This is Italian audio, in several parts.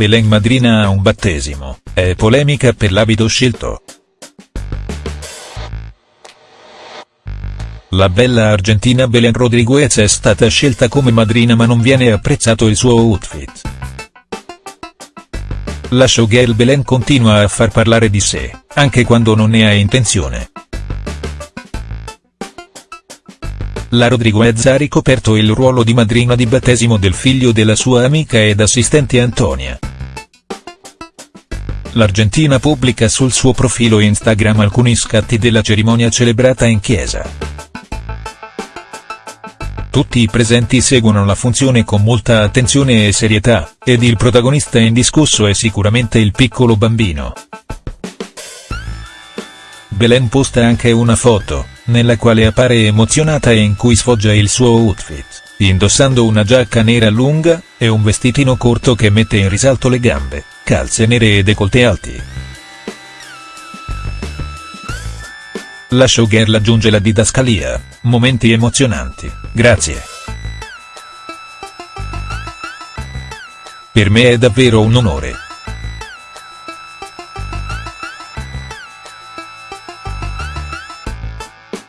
Belen madrina a un battesimo, è polemica per l'abito scelto. La bella argentina Belen Rodriguez è stata scelta come madrina ma non viene apprezzato il suo outfit. La showgirl Belen continua a far parlare di sé, anche quando non ne ha intenzione. La Rodriguez ha ricoperto il ruolo di madrina di battesimo del figlio della sua amica ed assistente Antonia. L'Argentina pubblica sul suo profilo Instagram alcuni scatti della cerimonia celebrata in chiesa. Tutti i presenti seguono la funzione con molta attenzione e serietà, ed il protagonista indiscusso è sicuramente il piccolo bambino. Belen posta anche una foto, nella quale appare emozionata e in cui sfoggia il suo outfit, indossando una giacca nera lunga, e un vestitino corto che mette in risalto le gambe, calze nere e decolte alti. La showgirl aggiunge la didascalia, momenti emozionanti, grazie. Per me è davvero un onore.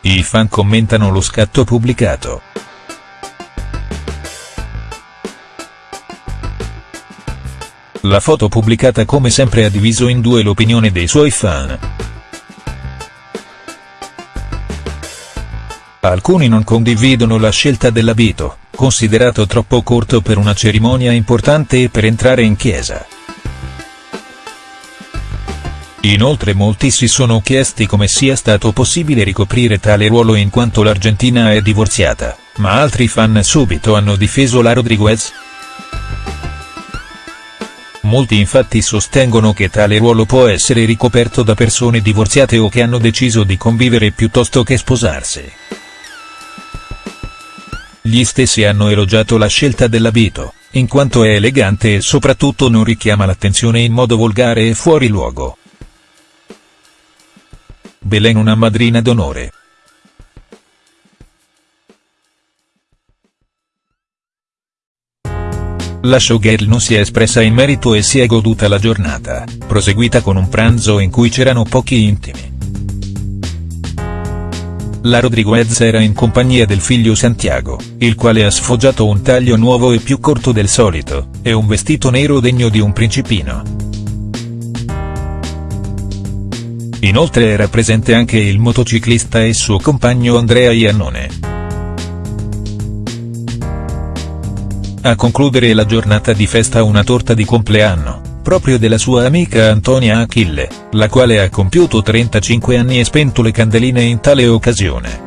I fan commentano lo scatto pubblicato. La foto pubblicata come sempre ha diviso in due l'opinione dei suoi fan. Alcuni non condividono la scelta dell'abito, considerato troppo corto per una cerimonia importante e per entrare in chiesa. Inoltre molti si sono chiesti come sia stato possibile ricoprire tale ruolo in quanto l'Argentina è divorziata, ma altri fan subito hanno difeso la Rodriguez. Molti infatti sostengono che tale ruolo può essere ricoperto da persone divorziate o che hanno deciso di convivere piuttosto che sposarsi. Gli stessi hanno elogiato la scelta dell'abito, in quanto è elegante e soprattutto non richiama l'attenzione in modo volgare e fuori luogo. Belen una madrina d'onore. La showgirl non si è espressa in merito e si è goduta la giornata, proseguita con un pranzo in cui c'erano pochi intimi. La Rodriguez era in compagnia del figlio Santiago, il quale ha sfoggiato un taglio nuovo e più corto del solito, e un vestito nero degno di un principino. Inoltre era presente anche il motociclista e suo compagno Andrea Iannone. A concludere la giornata di festa una torta di compleanno proprio della sua amica Antonia Achille, la quale ha compiuto 35 anni e spento le candeline in tale occasione.